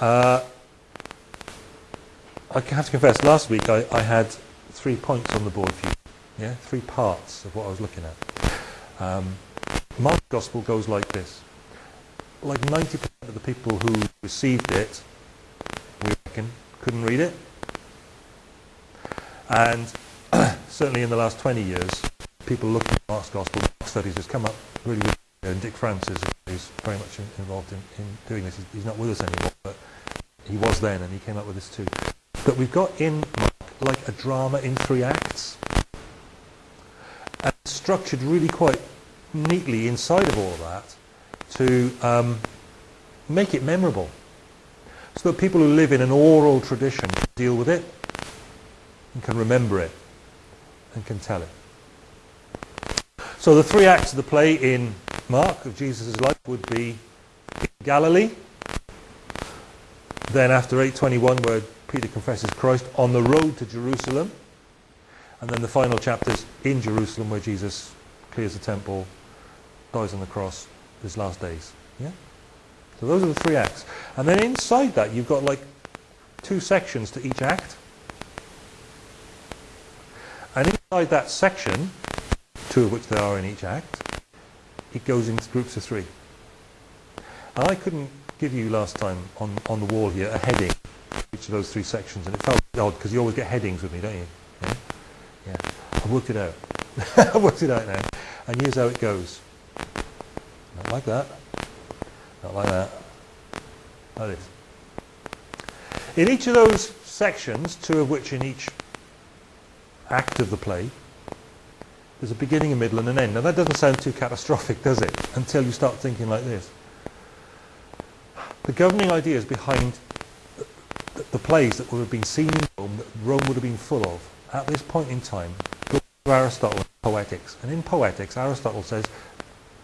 Uh, I have to confess, last week I, I, had three points on the board for you. Yeah, three parts of what I was looking at. Um, Mark's gospel goes like this. Like 90% of the people who received it, we reckon, couldn't read it. And certainly in the last 20 years, people looking at Mark's gospel, Mark studies has come up really good. And Dick France who's very much involved in, in doing this. He's, he's not with us anymore, he was then, and he came up with this too. But we've got in Mark like a drama in three acts, and structured really quite neatly inside of all of that to um, make it memorable, so that people who live in an oral tradition can deal with it and can remember it and can tell it. So the three acts of the play in Mark of Jesus' life would be Galilee, then after 821 where Peter confesses Christ on the road to Jerusalem, and then the final chapters in Jerusalem where Jesus clears the temple, dies on the cross, his last days. Yeah? So those are the three acts. And then inside that you've got like two sections to each act. And inside that section two of which there are in each act, it goes into groups of three. And I couldn't give you last time on, on the wall here a heading each of those three sections, and it felt odd because you always get headings with me, don't you? Yeah? yeah. I worked it out. I worked it out now. And here's how it goes. Not like that. Not like that. Like this. In each of those sections, two of which in each act of the play, there's a beginning, a middle, and an end. Now that doesn't sound too catastrophic, does it? Until you start thinking like this. The governing ideas behind the, the plays that would have been seen in Rome, that Rome would have been full of, at this point in time, go to Aristotle poetics. And in poetics, Aristotle says,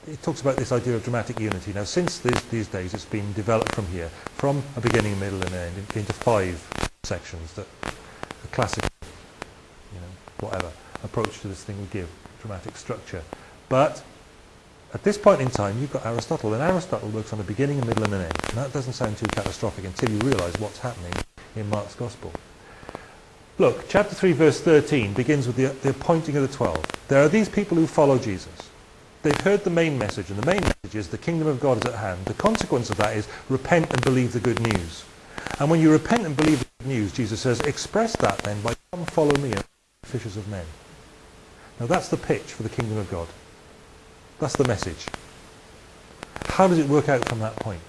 it talks about this idea of dramatic unity. Now, since these, days, it's been developed from here, from a beginning, middle, and end, into five sections that the classic, you know, whatever approach to this thing would give dramatic structure. But at this point in time, you've got Aristotle, and Aristotle works on a beginning, a middle, and an end. And that doesn't sound too catastrophic until you realize what's happening in Mark's Gospel. Look, chapter 3, verse 13 begins with the, the appointing of the twelve. There are these people who follow Jesus. They've heard the main message, and the main message is the kingdom of God is at hand. The consequence of that is repent and believe the good news. And when you repent and believe the good news, Jesus says, express that then by come follow me and fishers of men. Now that's the pitch for the kingdom of God. That's the message. How does it work out from that point?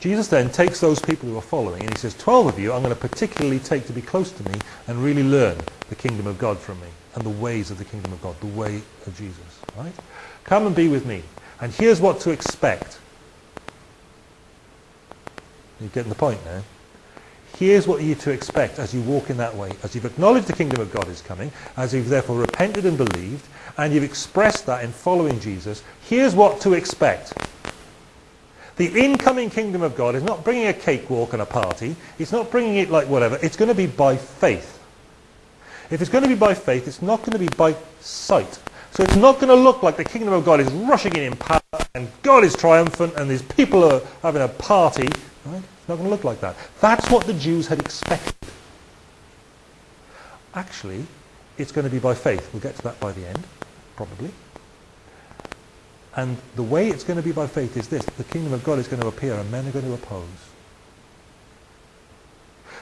Jesus then takes those people who are following and he says, 12 of you I'm going to particularly take to be close to me and really learn the kingdom of God from me and the ways of the kingdom of God, the way of Jesus. Right? Come and be with me. And here's what to expect. You're getting the point now? Here's what you're to expect as you walk in that way. As you've acknowledged the kingdom of God is coming, as you've therefore repented and believed, and you've expressed that in following Jesus, here's what to expect. The incoming kingdom of God is not bringing a cakewalk and a party. It's not bringing it like whatever. It's going to be by faith. If it's going to be by faith, it's not going to be by sight. So it's not going to look like the kingdom of God is rushing in in power and God is triumphant and these people are having a party. Right? It's not going to look like that. That's what the Jews had expected. Actually, it's going to be by faith. We'll get to that by the end, probably. And the way it's going to be by faith is this. The kingdom of God is going to appear and men are going to oppose.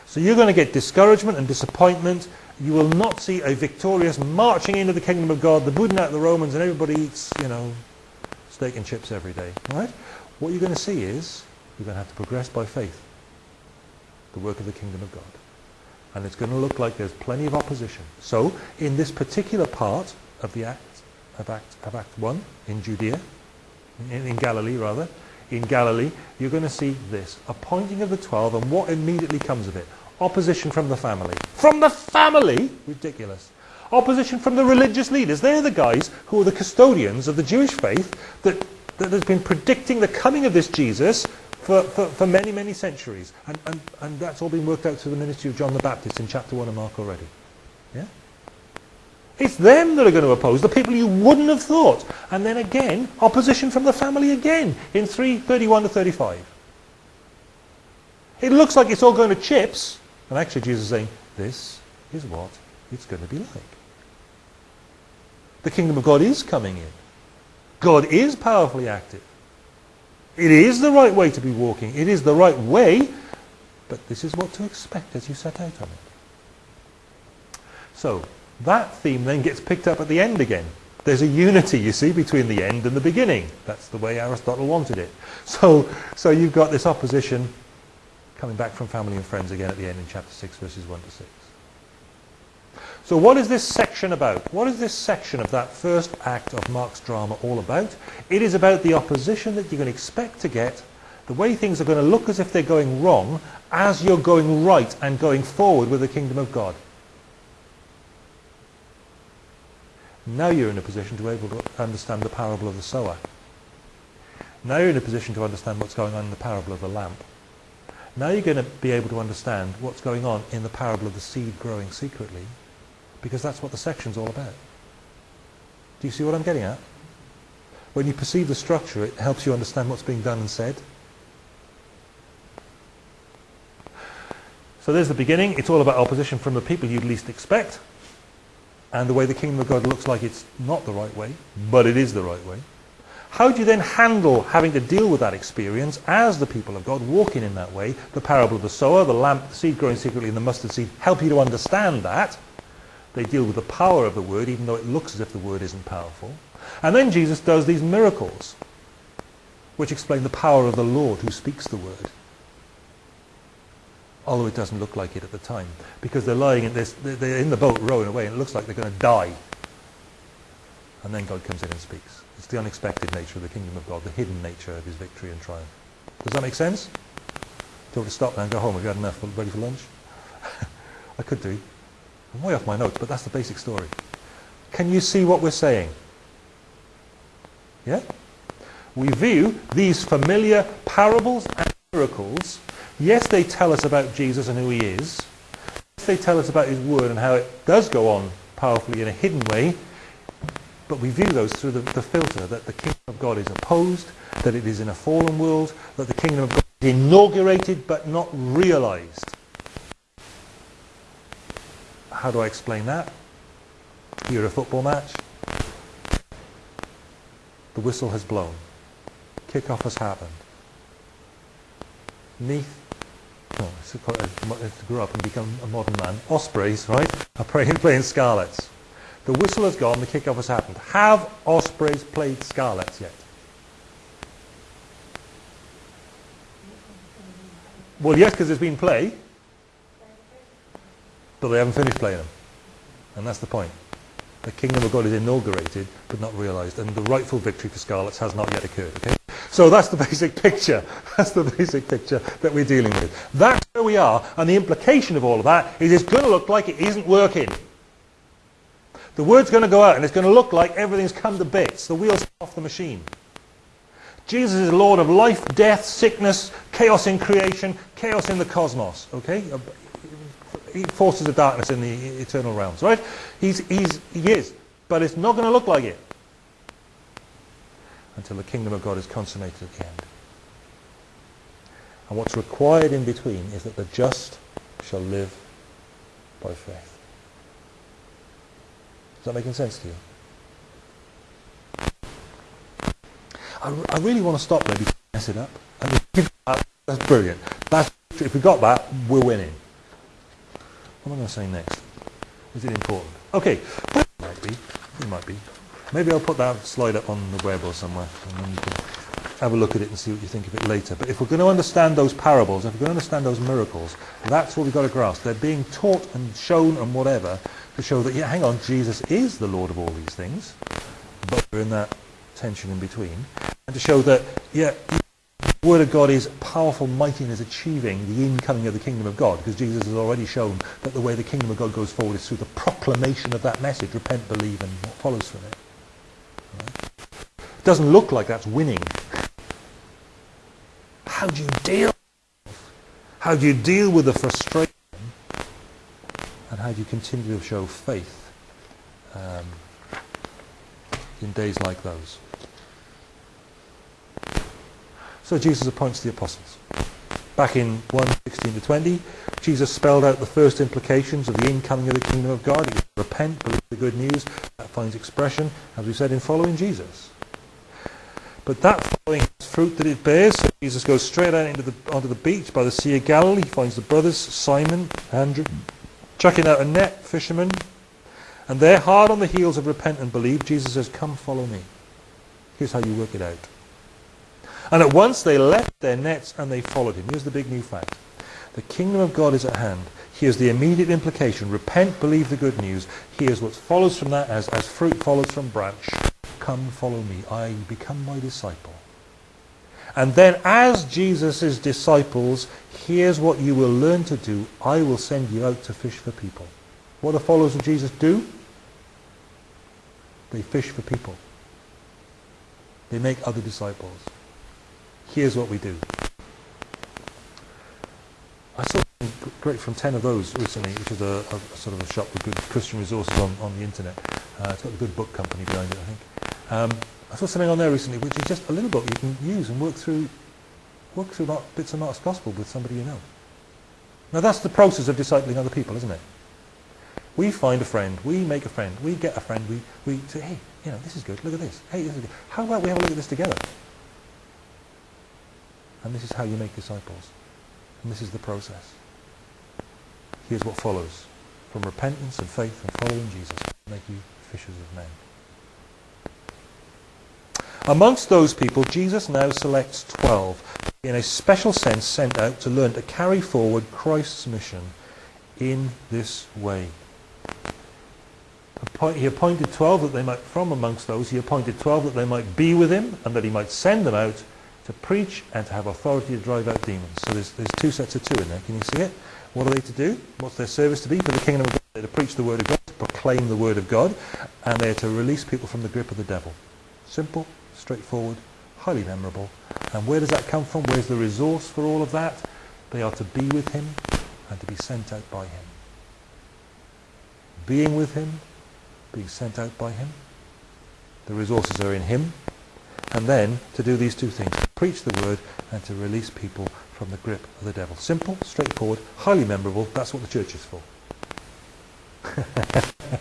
So you're going to get discouragement and disappointment. You will not see a victorious marching into the kingdom of God, the booting out the Romans, and everybody eats, you know, steak and chips every day. Right? What you're going to see is you're going to have to progress by faith. The work of the kingdom of God. And it's going to look like there's plenty of opposition. So, in this particular part of the Act, of Act, of Act 1, in Judea, in, in Galilee rather, in Galilee, you're going to see this. Appointing of the twelve, and what immediately comes of it? Opposition from the family. From the family? Ridiculous. Opposition from the religious leaders. They're the guys who are the custodians of the Jewish faith that, that has been predicting the coming of this Jesus for, for, for many, many centuries. And, and, and that's all been worked out through the ministry of John the Baptist in chapter 1 of Mark already. Yeah? It's them that are going to oppose, the people you wouldn't have thought. And then again, opposition from the family again in 331 to 35. It looks like it's all going to chips. And actually Jesus is saying, this is what it's going to be like. The kingdom of God is coming in. God is powerfully active. It is the right way to be walking. It is the right way, but this is what to expect as you set out on it. So, that theme then gets picked up at the end again. There's a unity, you see, between the end and the beginning. That's the way Aristotle wanted it. So, so you've got this opposition coming back from family and friends again at the end in chapter 6, verses 1 to 6. So what is this section about? What is this section of that first act of Mark's drama all about? It is about the opposition that you can expect to get, the way things are going to look as if they're going wrong, as you're going right and going forward with the kingdom of God. Now you're in a position to be able to understand the parable of the sower. Now you're in a position to understand what's going on in the parable of the lamp. Now you're going to be able to understand what's going on in the parable of the seed growing secretly because that's what the section's all about. Do you see what I'm getting at? When you perceive the structure, it helps you understand what's being done and said. So there's the beginning. It's all about opposition from the people you'd least expect. And the way the kingdom of God looks like it's not the right way, but it is the right way. How do you then handle having to deal with that experience as the people of God walking in that way? The parable of the sower, the lamp, the seed growing secretly in the mustard seed help you to understand that. They deal with the power of the word, even though it looks as if the word isn't powerful. And then Jesus does these miracles, which explain the power of the Lord who speaks the word. Although it doesn't look like it at the time. Because they're lying in this, they're in the boat rowing away, and it looks like they're going to die. And then God comes in and speaks. It's the unexpected nature of the kingdom of God, the hidden nature of his victory and triumph. Does that make sense? Do you want to stop now and go home? Have you had enough? Ready for lunch? I could do. I'm way off my notes, but that's the basic story. Can you see what we're saying? Yeah? We view these familiar parables and miracles. Yes, they tell us about Jesus and who he is. Yes, they tell us about his word and how it does go on powerfully in a hidden way. But we view those through the, the filter that the kingdom of God is opposed, that it is in a fallen world, that the kingdom of God is inaugurated but not realized. How do I explain that? You're a football match. The whistle has blown. Kick-off has happened. Neath, oh, to grow up and become a modern man, Ospreys, right, are playing, playing Scarlets. The whistle has gone, the kick-off has happened. Have Ospreys played Scarlets yet? Well, yes, because there's been play but they haven't finished playing them. And that's the point. The kingdom of God is inaugurated, but not realized, and the rightful victory for Scarlets has not yet occurred. Okay? So that's the basic picture. That's the basic picture that we're dealing with. That's where we are, and the implication of all of that is it's going to look like it isn't working. The word's going to go out, and it's going to look like everything's come to bits. The wheels off the machine. Jesus is Lord of life, death, sickness, chaos in creation, chaos in the cosmos. Okay? Forces of darkness in the eternal realms, right? He's, he's, he is. But it's not going to look like it until the kingdom of God is consummated at the end. And what's required in between is that the just shall live by faith. Is that making sense to you? I, I really want to stop there before I mess it up. I mean, that's brilliant. That's, if we got that, we're winning. What am I going to say next? Is it important? Okay, it might be. It might be. Maybe I'll put that slide up on the web or somewhere, and then you can have a look at it and see what you think of it later. But if we're going to understand those parables, if we're going to understand those miracles, that's what we've got to grasp. They're being taught and shown and whatever to show that, yeah, hang on, Jesus is the Lord of all these things, but we're in that tension in between. And to show that, yeah, the Word of God is powerful, mighty, and is achieving the incoming of the kingdom of God, because Jesus has already shown that the way the kingdom of God goes forward is through the proclamation of that message, repent, believe, and what follows from it. Right? It doesn't look like that's winning. How do you deal? How do you deal with the frustration? And how do you continue to show faith um, in days like those? So Jesus appoints the apostles. Back in 1, 16 to 20, Jesus spelled out the first implications of the incoming of the kingdom of God. It was repent, believe the good news. That finds expression, as we said, in following Jesus. But that following fruit that it bears, so Jesus goes straight out into the, onto the beach by the Sea of Galilee, He finds the brothers, Simon, Andrew, chucking out a net, fishermen, and they're hard on the heels of repent and believe. Jesus says, come follow me. Here's how you work it out. And at once they left their nets and they followed him. Here's the big new fact. The kingdom of God is at hand. Here's the immediate implication. Repent, believe the good news. Here's what follows from that as, as fruit follows from branch. Come follow me. I become my disciple. And then as Jesus' disciples, here's what you will learn to do. I will send you out to fish for people. What do followers of Jesus do? They fish for people. They make other disciples. Here's what we do. I saw great from 10 of those recently, which is a, a, sort of a shop with good Christian resources on, on the internet. Uh, it's got a good book company behind it, I think. Um, I saw something on there recently, which is just a little book you can use and work through, work through bits of Mark's Gospel with somebody you know. Now that's the process of discipling other people, isn't it? We find a friend, we make a friend, we get a friend, we, we say, hey, you know, this is good, look at this. Hey, this is good. How about we have a look at this together? And this is how you make disciples. And this is the process. Here's what follows. From repentance and faith and following Jesus, make you fishers of men. Amongst those people, Jesus now selects 12, in a special sense sent out to learn to carry forward Christ's mission in this way. He appointed 12 that they might, from amongst those, he appointed 12 that they might be with him and that he might send them out to preach and to have authority to drive out demons. So there's, there's two sets of two in there. Can you see it? What are they to do? What's their service to be for the kingdom of God? They're to preach the word of God, to proclaim the word of God, and they're to release people from the grip of the devil. Simple, straightforward, highly memorable. And where does that come from? Where's the resource for all of that? They are to be with him and to be sent out by him. Being with him, being sent out by him. The resources are in him. And then to do these two things, preach the word and to release people from the grip of the devil. Simple, straightforward, highly memorable. That's what the church is for.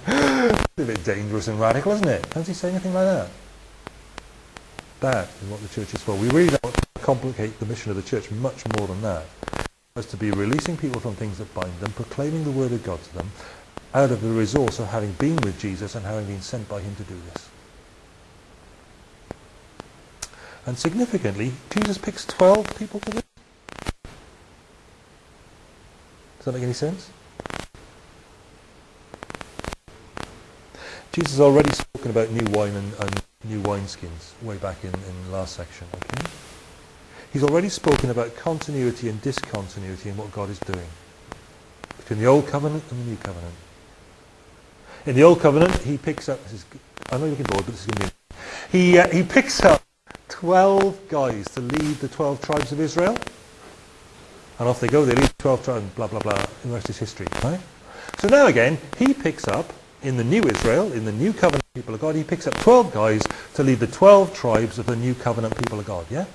a bit dangerous and radical, isn't it? Does he say anything like that? That is what the church is for. We really don't complicate the mission of the church much more than that. It's to be releasing people from things that bind them, proclaiming the word of God to them, out of the resource of having been with Jesus and having been sent by him to do this. And significantly, Jesus picks 12 people for this. Does that make any sense? Jesus has already spoken about new wine and, and new wineskins way back in, in the last section. Okay? He's already spoken about continuity and discontinuity in what God is doing between the old covenant and the new covenant. In the old covenant, he picks up. This is, I know you're looking bored, but this is going to be. He uh, he picks up 12 guys to lead the 12 tribes of Israel. And off they go, they lead 12 tribes, blah, blah, blah. The rest is history, right? So now again, he picks up, in the new Israel, in the new covenant people of God, he picks up 12 guys to lead the 12 tribes of the new covenant people of God, yeah?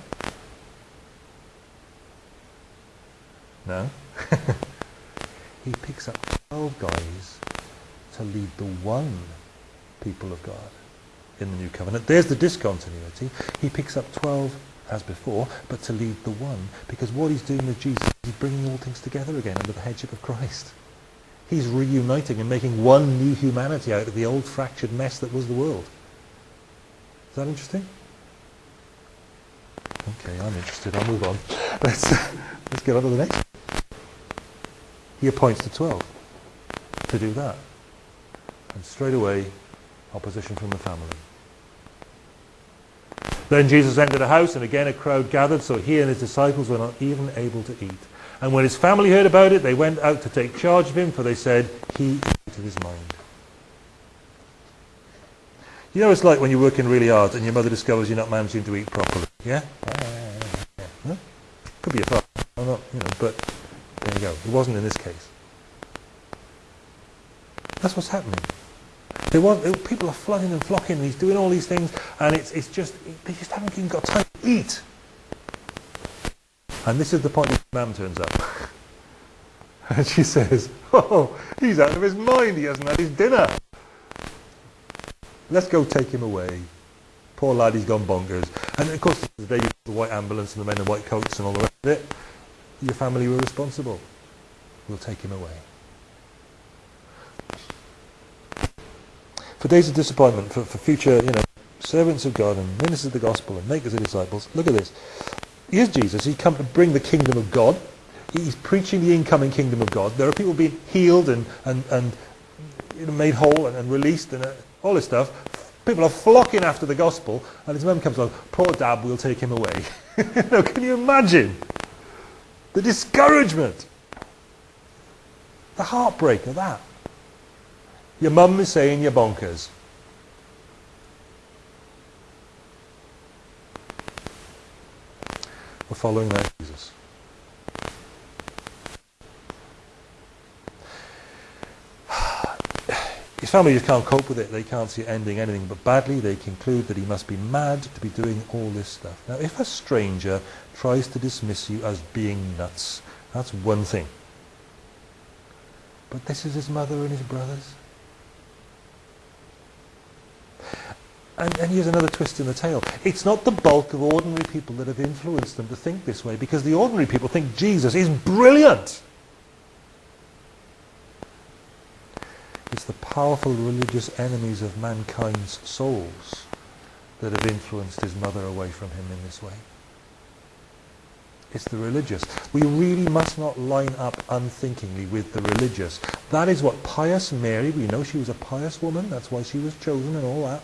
No? he picks up 12 guys to lead the one people of God in the new covenant. There's the discontinuity. He picks up 12 as before, but to lead the one, because what he's doing with Jesus, he's bringing all things together again under the headship of Christ. He's reuniting and making one new humanity out of the old fractured mess that was the world. Is that interesting? Okay, I'm interested. I'll move on. Let's, let's get on to the next. He appoints the 12 to do that. And straight away, opposition from the family. Then Jesus entered a house, and again a crowd gathered, so he and his disciples were not even able to eat. And when his family heard about it, they went out to take charge of him, for they said, he is his mind. You know it's like when you're working really hard and your mother discovers you're not managing to eat properly. Yeah? Huh? Could be a father, or not, you know, but there you go. It wasn't in this case. That's what's happening. They want, they, people are flooding and flocking, and he's doing all these things, and it's, it's just, they just haven't even got time to eat. And this is the point mum turns up. And she says, oh, he's out of his mind. He hasn't had his dinner. Let's go take him away. Poor lad, he's gone bonkers. And of course, the day the white ambulance and the men in white coats and all the rest of it, your family were responsible. We'll take him away. For days of disappointment, for, for future, you know, servants of God and ministers of the gospel and makers of disciples, look at this. Here's Jesus. He's come to bring the kingdom of God. He's preaching the incoming kingdom of God. There are people being healed and, and, and you know, made whole and, and released and uh, all this stuff. People are flocking after the gospel, and his mum comes along, poor dad, we'll take him away. you can you imagine? The discouragement. The heartbreak of that. Your mum is saying you're bonkers. We're following that Jesus. His family just can't cope with it. They can't see it ending anything but badly. They conclude that he must be mad to be doing all this stuff. Now, if a stranger tries to dismiss you as being nuts, that's one thing. But this is his mother and his brothers. And, and, here's another twist in the tale. It's not the bulk of ordinary people that have influenced them to think this way, because the ordinary people think Jesus is brilliant. It's the powerful religious enemies of mankind's souls that have influenced his mother away from him in this way. It's the religious. We really must not line up unthinkingly with the religious. That is what pious Mary, we know she was a pious woman, that's why she was chosen and all that.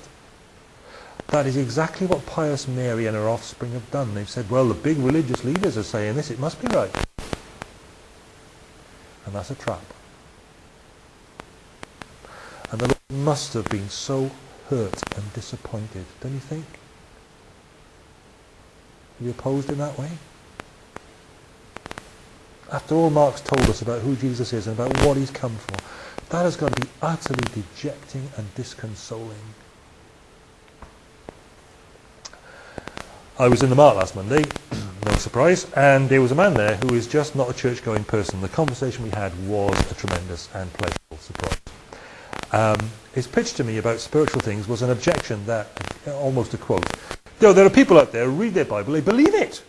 That is exactly what pious Mary and her offspring have done. They've said, well, the big religious leaders are saying this, it must be right. And that's a trap. And the Lord must have been so hurt and disappointed, don't you think? Are you opposed in that way? After all Mark's told us about who Jesus is and about what he's come for, that has got to be utterly dejecting and disconsoling. I was in the Mart last Monday, no surprise, and there was a man there who is just not a church-going person. The conversation we had was a tremendous and pleasurable surprise. Um, his pitch to me about spiritual things was an objection that, almost a quote, you know, there are people out there who read their Bible, they believe it.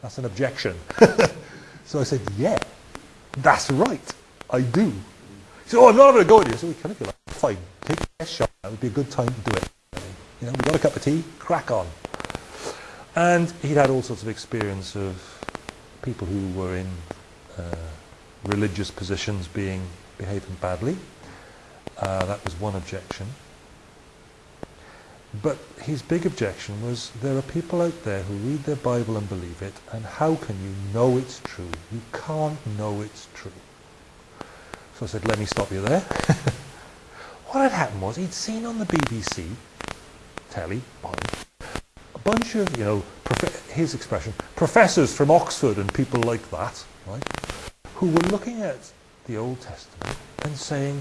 That's an objection. so I said, yeah, that's right, I do. He said, oh, I'm not going to go with you. So we kind of feel like, fine, take a shot. That would be a good time to do it. You know, we got a cup of tea, crack on. And he'd had all sorts of experience of people who were in uh, religious positions being behaving badly. Uh, that was one objection. But his big objection was there are people out there who read their Bible and believe it, and how can you know it's true? You can't know it's true. So I said, let me stop you there. what had happened was he'd seen on the BBC telly, a bunch of, you know, his expression, professors from Oxford and people like that, right, who were looking at the Old Testament and saying,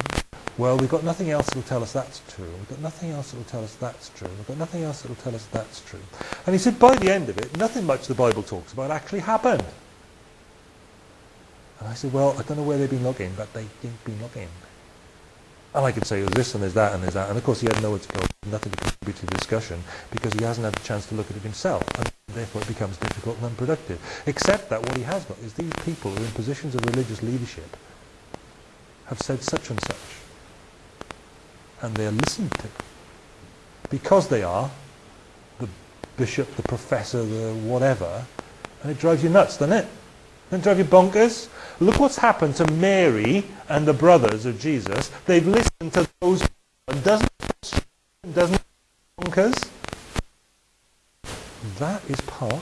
well, we've got nothing else that will tell us that's true. We've got nothing else that will tell us that's true. We've got nothing else that will tell us that's true. And he said, by the end of it, nothing much the Bible talks about actually happened. And I said, well, I don't know where they've been looking, but they've been looking. And I could say, there's this and there's that and there's that. And of course, he had nowhere to go, nothing to contribute to the discussion, because he hasn't had the chance to look at it himself. And therefore, it becomes difficult and unproductive. Except that what he has got is these people who are in positions of religious leadership have said such and such and they are listened to. Because they are the bishop, the professor, the whatever, and it drives you nuts, doesn't it? Doesn't it drive you bonkers? Look what's happened to Mary and the brothers of Jesus. They've listened to those and doesn't doesn't bonkers? That is part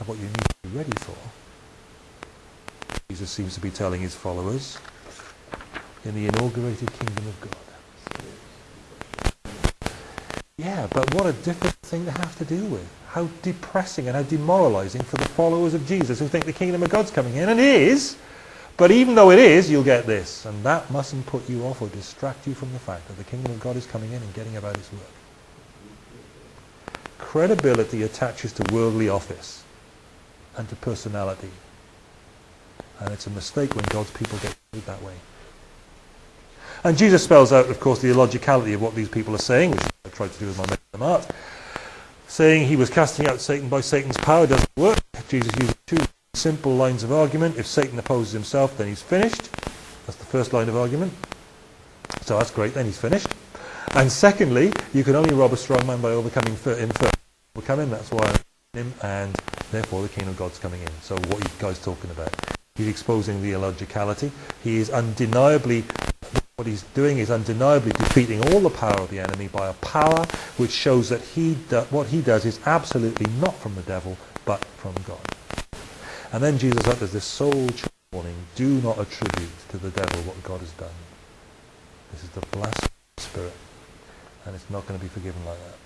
of what you need to be ready for. Jesus seems to be telling his followers in the inaugurated kingdom of God. Yeah, but what a difficult thing to have to deal with. How depressing and how demoralizing for the followers of Jesus who think the kingdom of God's coming in. And it is. But even though it is, you'll get this. And that mustn't put you off or distract you from the fact that the kingdom of God is coming in and getting about its work. Credibility attaches to worldly office and to personality. And it's a mistake when God's people get treated that way. And Jesus spells out, of course, the illogicality of what these people are saying, which I tried to do with my Art. Saying he was casting out Satan by Satan's power doesn't work. Jesus uses two simple lines of argument. If Satan opposes himself, then he's finished. That's the first line of argument. So that's great, then he's finished. And secondly, you can only rob a strong man by overcoming him first. Overcome him, that's why I'm him, and therefore the kingdom of God's coming in. So what are you guys talking about? He's exposing the illogicality. He is undeniably what he's doing is undeniably defeating all the power of the enemy by a power which shows that he what he does is absolutely not from the devil, but from God. And then Jesus utters this soul warning, do not attribute to the devil what God has done. This is the blasphemous spirit, and it's not going to be forgiven like that.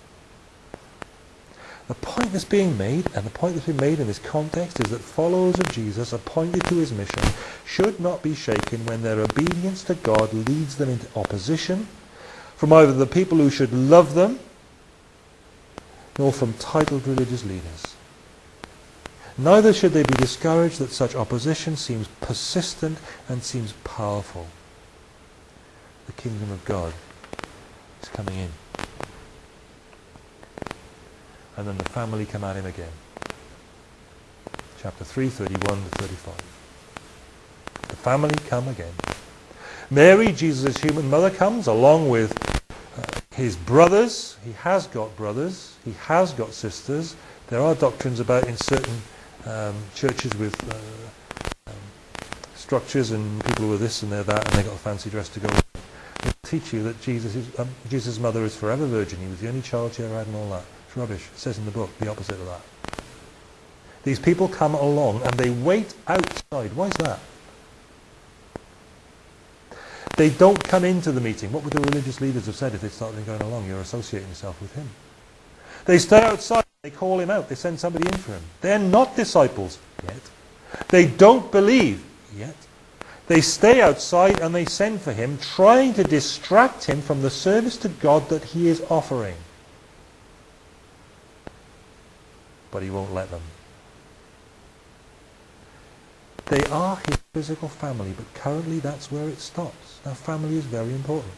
The point that's being made, and the point that's been made in this context, is that followers of Jesus appointed to his mission should not be shaken when their obedience to God leads them into opposition from either the people who should love them, nor from titled religious leaders. Neither should they be discouraged that such opposition seems persistent and seems powerful. The kingdom of God is coming in and then the family come at him again. Chapter 3, 31 to 35. The family come again. Mary, Jesus' human mother, comes along with uh, his brothers. He has got brothers. He has got sisters. There are doctrines about in certain um, churches with uh, um, structures and people with this and they're that and they got a fancy dress to go. They teach you that Jesus' um, Jesus' mother is forever virgin. He was the only child she ever had and all that rubbish. It says in the book the opposite of that. These people come along and they wait outside. Why is that? They don't come into the meeting. What would the religious leaders have said if they started going along? You're associating yourself with him. They stay outside. They call him out. They send somebody in for him. They're not disciples yet. They don't believe yet. They stay outside and they send for him, trying to distract him from the service to God that he is offering. But he won't let them. They are his physical family, but currently that's where it stops. Now family is very important.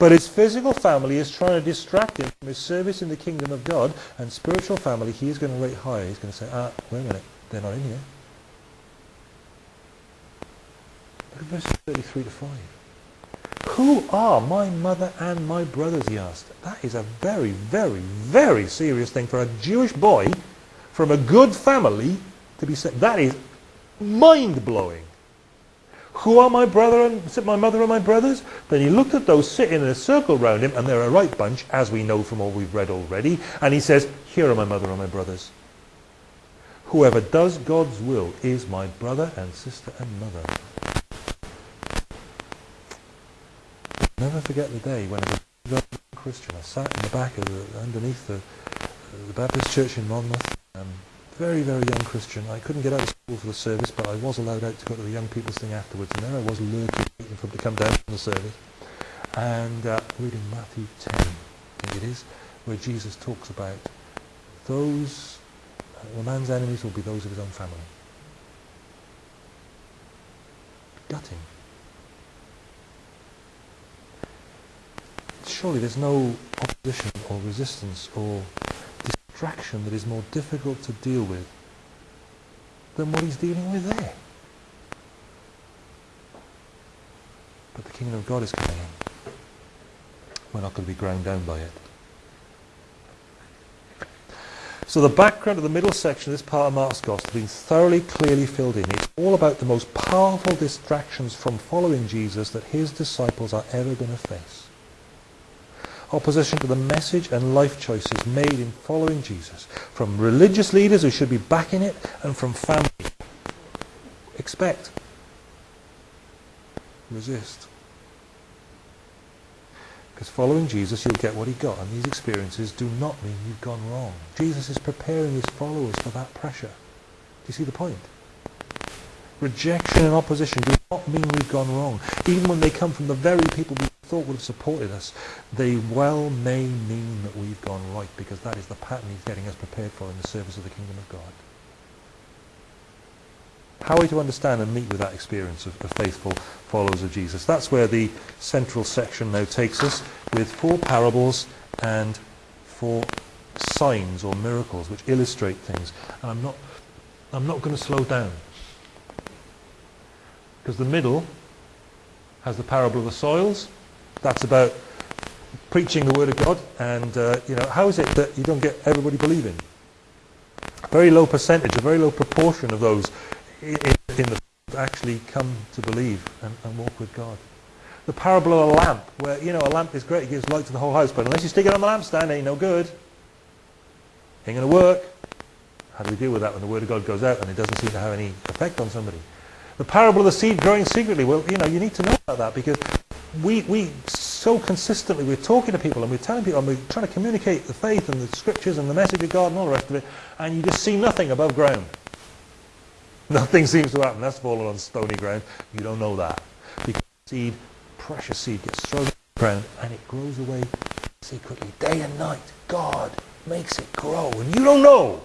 But his physical family is trying to distract him from his service in the kingdom of God, and spiritual family he is going to rate higher. He's going to say, ah, wait a minute, they're not in here. Look at verses 33 to 5. Who are my mother and my brothers, he asked. That is a very, very, very serious thing for a Jewish boy from a good family to be said. That is mind-blowing. Who are my brother and my mother and my brothers? Then he looked at those sitting in a circle round him, and they're a right bunch, as we know from all we've read already. And he says, Here are my mother and my brothers. Whoever does God's will is my brother and sister and mother. Never forget the day when I was a Christian. I sat in the back of the, underneath the, the Baptist church in Monmouth. Um, very, very young Christian. I couldn't get out of school for the service, but I was allowed out to go to the young people's thing afterwards. And there I was lurking, waiting for them to come down from the service. And uh, reading Matthew 10, I think it is, where Jesus talks about those, uh, the man's enemies will be those of his own family. Gutting. Surely there's no opposition or resistance or distraction that is more difficult to deal with than what he's dealing with there. But the kingdom of God is coming in. We're not going to be ground down by it. So the background of the middle section of this part of Mark's Gospel has been thoroughly, clearly filled in. It's all about the most powerful distractions from following Jesus that his disciples are ever going to face opposition to the message and life choices made in following Jesus from religious leaders who should be backing it and from family. Expect. Resist. Because following Jesus, you'll get what he got. And these experiences do not mean you've gone wrong. Jesus is preparing his followers for that pressure. Do you see the point? Rejection and opposition do not mean we've gone wrong. Even when they come from the very people we thought would have supported us, they well may mean that we've gone right because that is the pattern he's getting us prepared for in the service of the kingdom of God. How are we to understand and meet with that experience of, faithful followers of Jesus? That's where the central section now takes us with four parables and four signs or miracles which illustrate things. And I'm not, I'm not going to slow down. Because the middle has the parable of the soils. That's about preaching the word of God. And, uh, you know, how is it that you don't get everybody believing? Very low percentage, a very low proportion of those in, in the actually come to believe and, and walk with God. The parable of a lamp, where, you know, a lamp is great, it gives light to the whole house, but unless you stick it on the lampstand, it ain't no good. Ain't going to work. How do we deal with that when the Word of God goes out and it doesn't seem to have any effect on somebody? The parable of the seed growing secretly, well, you know, you need to know about that because we, we so consistently, we're talking to people and we're telling people and we're trying to communicate the faith and the scriptures and the message of God and all the rest of it, and you just see nothing above ground. Nothing seems to happen. That's fallen on stony ground. You don't know that. Because seed, precious seed, gets thrown on the ground and it grows away secretly, day and night. God makes it grow, and you don't know.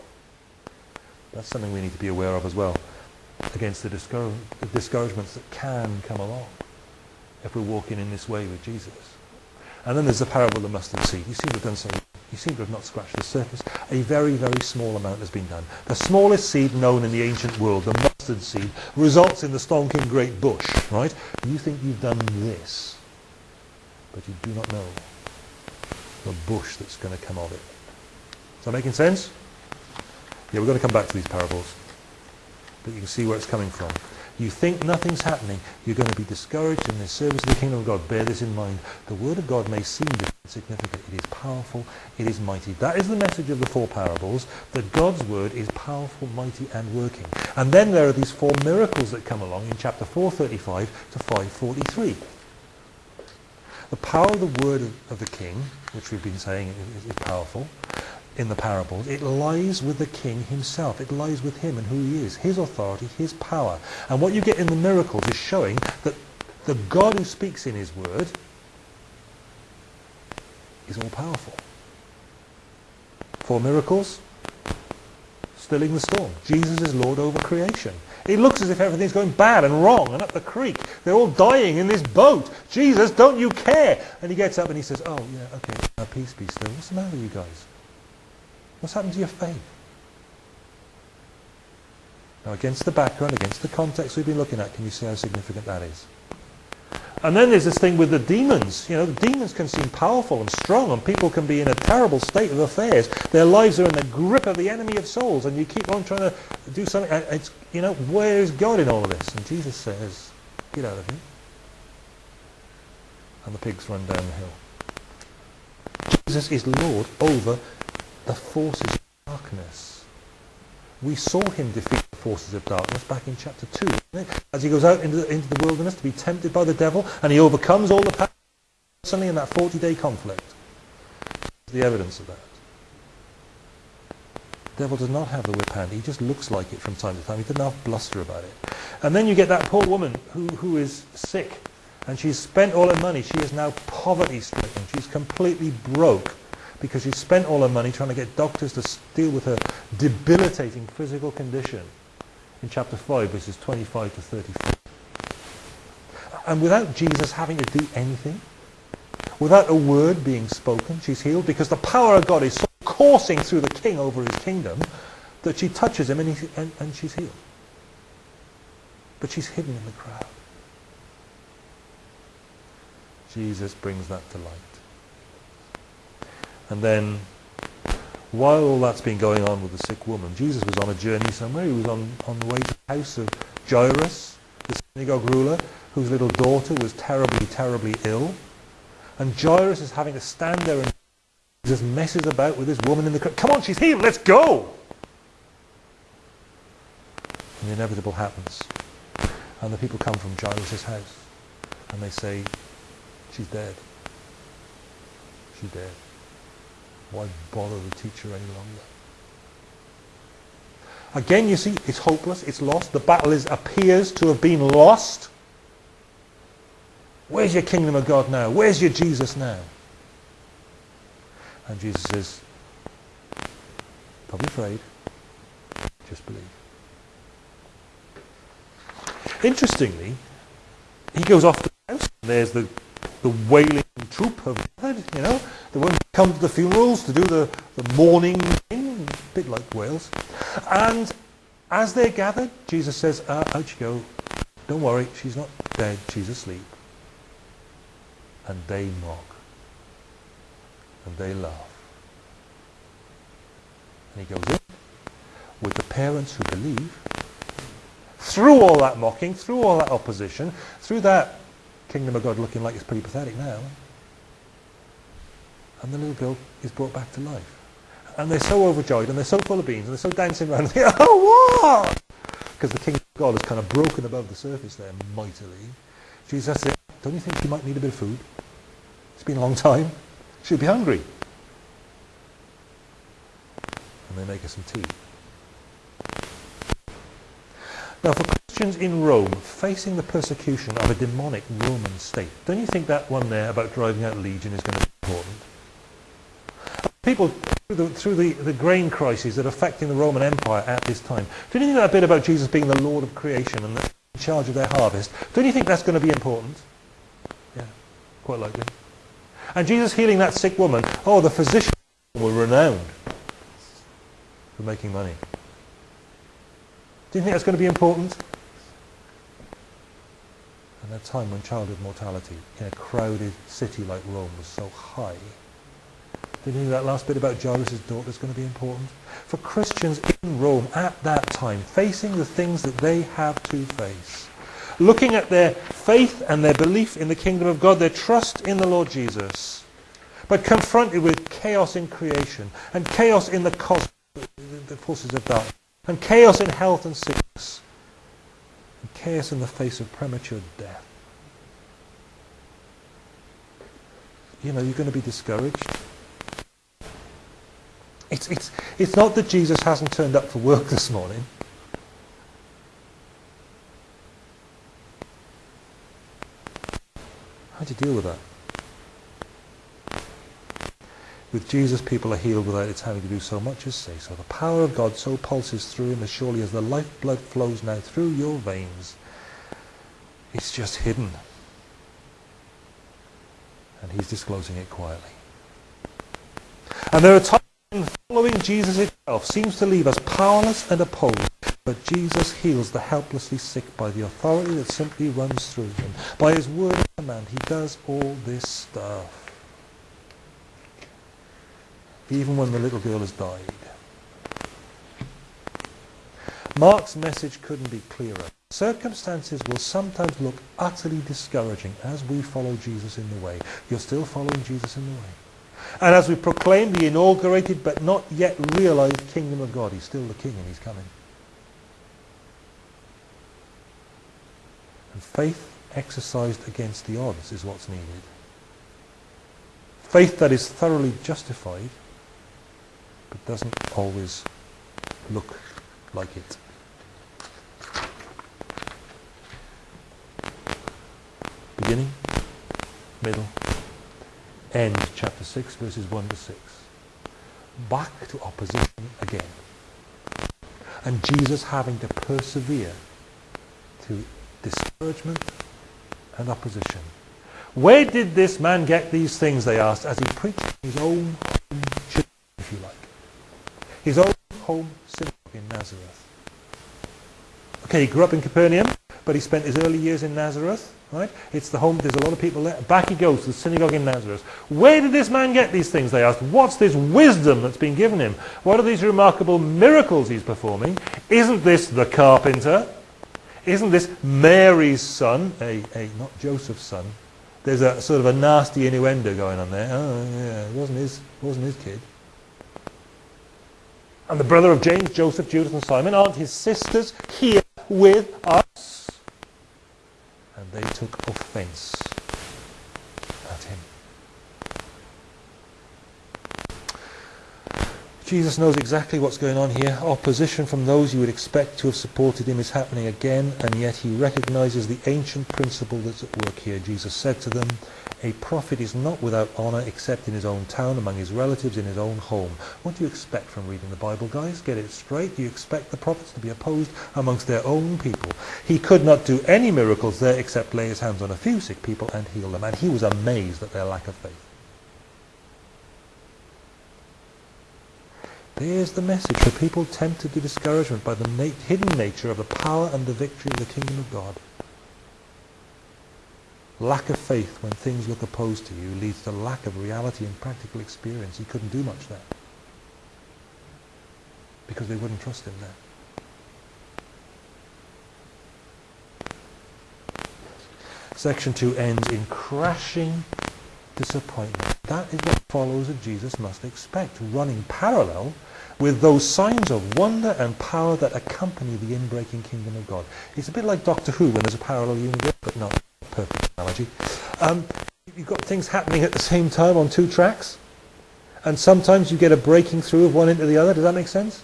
That's something we need to be aware of as well, against the, discour the discouragements that can come along if we're walking in this way with Jesus. And then there's the parable of the mustard seed. You seem to have done something. You seem to have not scratched the surface. A very, very small amount has been done. The smallest seed known in the ancient world, the mustard seed, results in the stonking great bush, right? You think you've done this, but you do not know the bush that's going to come of it. Is that making sense? Yeah, we're going to come back to these parables. But you can see where it's coming from. You think nothing's happening, you're going to be discouraged in the service of the kingdom of God. Bear this in mind. The word of God may seem insignificant. It is powerful. It is mighty. That is the message of the four parables, that God's word is powerful, mighty, and working. And then there are these four miracles that come along in chapter 435 to 543. The power of the word of, of the king, which we've been saying is, is powerful, in the parables, it lies with the king himself. It lies with him and who he is, his authority, his power. And what you get in the miracles is showing that the God who speaks in his word is all powerful. Four miracles, stilling the storm. Jesus is Lord over creation. It looks as if everything's going bad and wrong and up the creek. They're all dying in this boat. Jesus, don't you care? And he gets up and he says, oh, yeah, okay, now peace be still. What's the matter with you guys? What's happened to your faith? Now, against the background, against the context we've been looking at, can you see how significant that is? And then there's this thing with the demons. You know, the demons can seem powerful and strong, and people can be in a terrible state of affairs. Their lives are in the grip of the enemy of souls, and you keep on trying to do something. It's, you know, where is God in all of this? And Jesus says, get out of here. And the pigs run down the hill. Jesus is Lord over the forces of darkness. We saw him defeat the forces of darkness back in chapter 2. As he goes out into the, into the wilderness to be tempted by the devil and he overcomes all the power suddenly in that 40-day conflict. The evidence of that. The devil does not have the whip hand. He just looks like it from time to time. He doesn't have bluster about it. And then you get that poor woman who, who is sick and she's spent all her money. She is now poverty-stricken. She's completely broke because she spent all her money trying to get doctors to deal with her debilitating physical condition in chapter 5, verses 25 to 34. And without Jesus having to do anything, without a word being spoken, she's healed because the power of God is so coursing through the king over his kingdom that she touches him and, he, and, and she's healed. But she's hidden in the crowd. Jesus brings that to light. And then, while all that's been going on with the sick woman, Jesus was on a journey somewhere. He was on, on the way to the house of Jairus, the synagogue ruler, whose little daughter was terribly, terribly ill. And Jairus is having to stand there and just messes about with this woman in the crowd. Come on, she's healed, let's go! And the inevitable happens. And the people come from Jairus' house. And they say, she's dead. She's dead. Why bother the teacher any longer? Again, you see, it's hopeless, it's lost. The battle is, appears to have been lost. Where's your kingdom of God now? Where's your Jesus now? And Jesus says, don't be afraid. Just believe. Interestingly, he goes off the house. And there's the, the wailing troop have of you know, the ones who come to the funerals to do the, the mourning thing, a bit like Wales. And as they're gathered, Jesus says, uh, out you go. Don't worry, she's not dead, she's asleep. And they mock. And they laugh. And he goes in with the parents who believe, through all that mocking, through all that opposition, through that kingdom of God looking like it's pretty pathetic now, and the little girl is brought back to life. And they're so overjoyed, and they're so full of beans, and they're so dancing around, and they oh, what? Because the kingdom of God is kind of broken above the surface there, mightily. Jesus said, don't you think you might need a bit of food? It's been a long time. She'll be hungry. And they make her some tea. Now, for Christians in Rome facing the persecution of a demonic Roman state, don't you think that one there about driving out legion is going to be important? People through the, through the, the grain crises that are affecting the Roman Empire at this time, don't you think that bit about Jesus being the Lord of creation and in charge of their harvest, don't you think that's going to be important? Yeah, quite likely. And Jesus healing that sick woman, oh, the physicians were renowned for making money. Do you think that's going to be important? And a time when childhood mortality in a crowded city like Rome was so high, do you think that last bit about Jairus' daughter is going to be important? For Christians in Rome at that time, facing the things that they have to face, looking at their faith and their belief in the kingdom of God, their trust in the Lord Jesus, but confronted with chaos in creation and chaos in the cosmos, the forces of darkness, and chaos in health and sickness, chaos in the face of premature death. You know, you're going to be discouraged. It's, it's, it's not that Jesus hasn't turned up for work this morning. How do you deal with that? With Jesus, people are healed without its having to do so much as say so. The power of God so pulses through him as surely as the lifeblood flows now through your veins. It's just hidden. And he's disclosing it quietly. And there are times when following Jesus itself seems to leave us powerless and opposed. But Jesus heals the helplessly sick by the authority that simply runs through him. By his word and command, he does all this stuff even when the little girl has died. Mark's message couldn't be clearer. Circumstances will sometimes look utterly discouraging as we follow Jesus in the way. You're still following Jesus in the way. And as we proclaim the inaugurated but not yet realized kingdom of God, he's still the king and he's coming. And faith exercised against the odds is what's needed. Faith that is thoroughly justified but doesn't always look like it. Beginning, middle, end, chapter 6, verses 1 to 6. Back to opposition again. And Jesus having to persevere to discouragement and opposition. Where did this man get these things, they asked, as he preached his own his own home synagogue in Nazareth. Okay, he grew up in Capernaum, but he spent his early years in Nazareth. Right? It's the home, there's a lot of people there. Back he goes to the synagogue in Nazareth. Where did this man get these things, they asked. What's this wisdom that's been given him? What are these remarkable miracles he's performing? Isn't this the carpenter? Isn't this Mary's son? A, a, not Joseph's son. There's a sort of a nasty innuendo going on there. Oh, yeah, it wasn't his, wasn't his kid and the brother of James, Joseph, Judas, and Simon, aren't his sisters here with us? And they took offense at him. Jesus knows exactly what's going on here. Opposition from those you would expect to have supported him is happening again, and yet he recognizes the ancient principle that's at work here. Jesus said to them, a prophet is not without honor except in his own town, among his relatives, in his own home. What do you expect from reading the Bible, guys? Get it straight. Do you expect the prophets to be opposed amongst their own people? He could not do any miracles there except lay his hands on a few sick people and heal them. And he was amazed at their lack of faith. There's the message for people tempted to discouragement by the hidden nature of the power and the victory of the kingdom of God. Lack of faith when things look opposed to you leads to lack of reality and practical experience. He couldn't do much there because they wouldn't trust him there. Section 2 ends in crashing disappointment. That is what followers of Jesus must expect, running parallel with those signs of wonder and power that accompany the inbreaking kingdom of God. It's a bit like Doctor Who when there's a parallel universe, but not perfect analogy. Um, you've got things happening at the same time on two tracks, and sometimes you get a breaking through of one into the other. Does that make sense?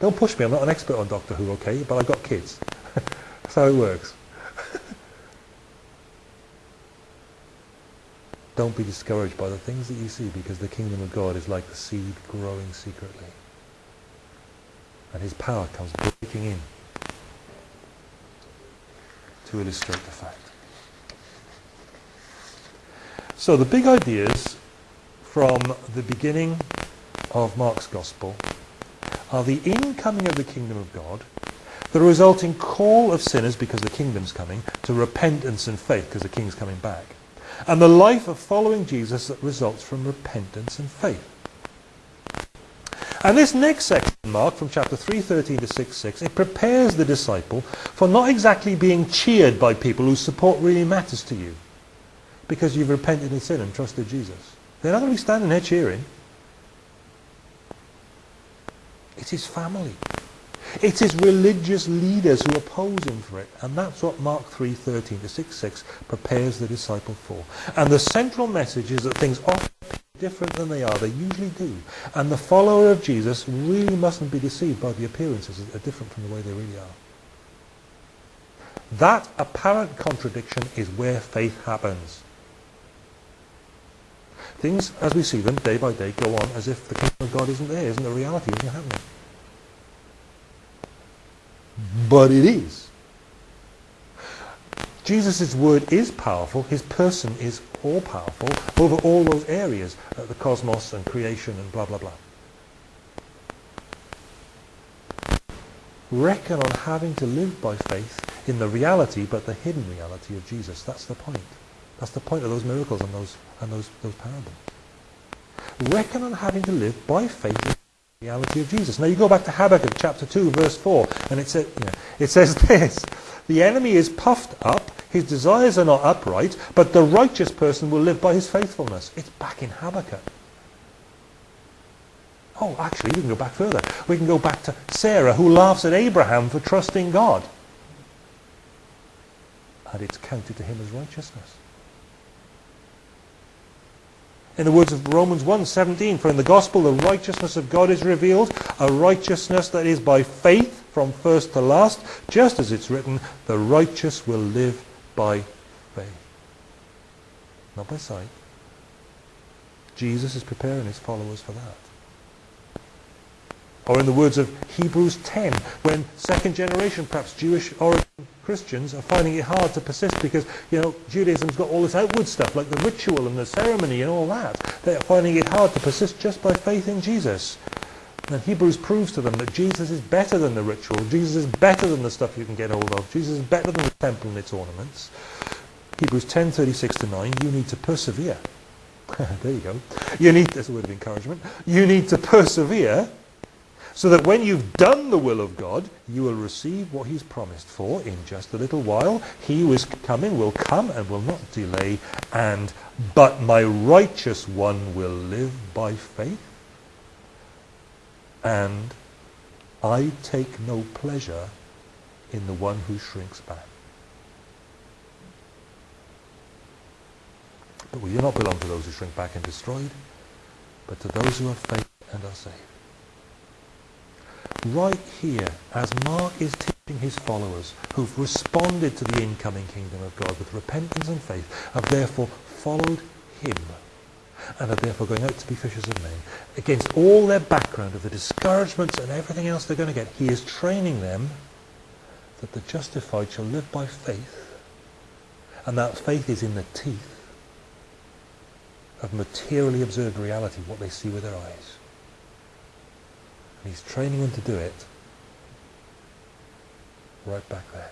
Don't push me. I'm not an expert on Doctor Who, okay? But I've got kids. That's how it works. Don't be discouraged by the things that you see because the kingdom of God is like the seed growing secretly. And his power comes breaking in to illustrate the fact. So the big ideas from the beginning of Mark's Gospel are the incoming of the kingdom of God, the resulting call of sinners, because the kingdom's coming, to repentance and faith, because the king's coming back, and the life of following Jesus that results from repentance and faith. And this next section, Mark, from chapter 3.13 to 6.6, it prepares the disciple for not exactly being cheered by people whose support really matters to you because you've repented in sin and trusted Jesus. They're not going to be standing there cheering. It's his family. It's his religious leaders who oppose him for it. And that's what Mark 3:13 to 6:6 prepares the disciple for. And the central message is that things often appear different than they are. They usually do. And the follower of Jesus really mustn't be deceived by the appearances that are different from the way they really are. That apparent contradiction is where faith happens. Things, as we see them day by day, go on as if the kingdom of God isn't there, isn't the reality, isn't happening. But it is. Jesus' word is powerful. His person is all-powerful over all those areas, uh, the cosmos and creation and blah, blah, blah. Reckon on having to live by faith in the reality, but the hidden reality of Jesus. That's the point. That's the point of those miracles and those, and those, those parables. Reckon on having to live by faith in the reality of Jesus. Now you go back to Habakkuk chapter 2 verse 4 and it, says, you know, it says this, the enemy is puffed up, his desires are not upright, but the righteous person will live by his faithfulness. It's back in Habakkuk. Oh, actually, we can go back further. We can go back to Sarah, who laughs at Abraham for trusting God. And it's counted to him as righteousness. In the words of Romans 1:17, for in the gospel the righteousness of God is revealed, a righteousness that is by faith from first to last, just as it's written, the righteous will live by faith. Not by sight. Jesus is preparing his followers for that. Or in the words of Hebrews 10, when second generation, perhaps Jewish origin Christians are finding it hard to persist because, you know, Judaism's got all this outward stuff like the ritual and the ceremony and all that. They're finding it hard to persist just by faith in Jesus. And Hebrews proves to them that Jesus is better than the ritual. Jesus is better than the stuff you can get hold of. Jesus is better than the temple and its ornaments. Hebrews 10, 36 to 9, you need to persevere. there you go. You need, that's a word of encouragement. You need to persevere so that when you've done the will of God, you will receive what he's promised for in just a little while. He who is coming will come and will not delay, and but my righteous one will live by faith. And I take no pleasure in the one who shrinks back. But we do not belong to those who shrink back and destroyed, but to those who have faith and are saved. Right here, as Mark is teaching his followers, who've responded to the incoming kingdom of God with repentance and faith, have therefore followed him, and are therefore going out to be fishers of men, against all their background of the discouragements and everything else they're going to get, he is training them that the justified shall live by faith, and that faith is in the teeth of materially observed reality, what they see with their eyes. And he's training them to do it right back there.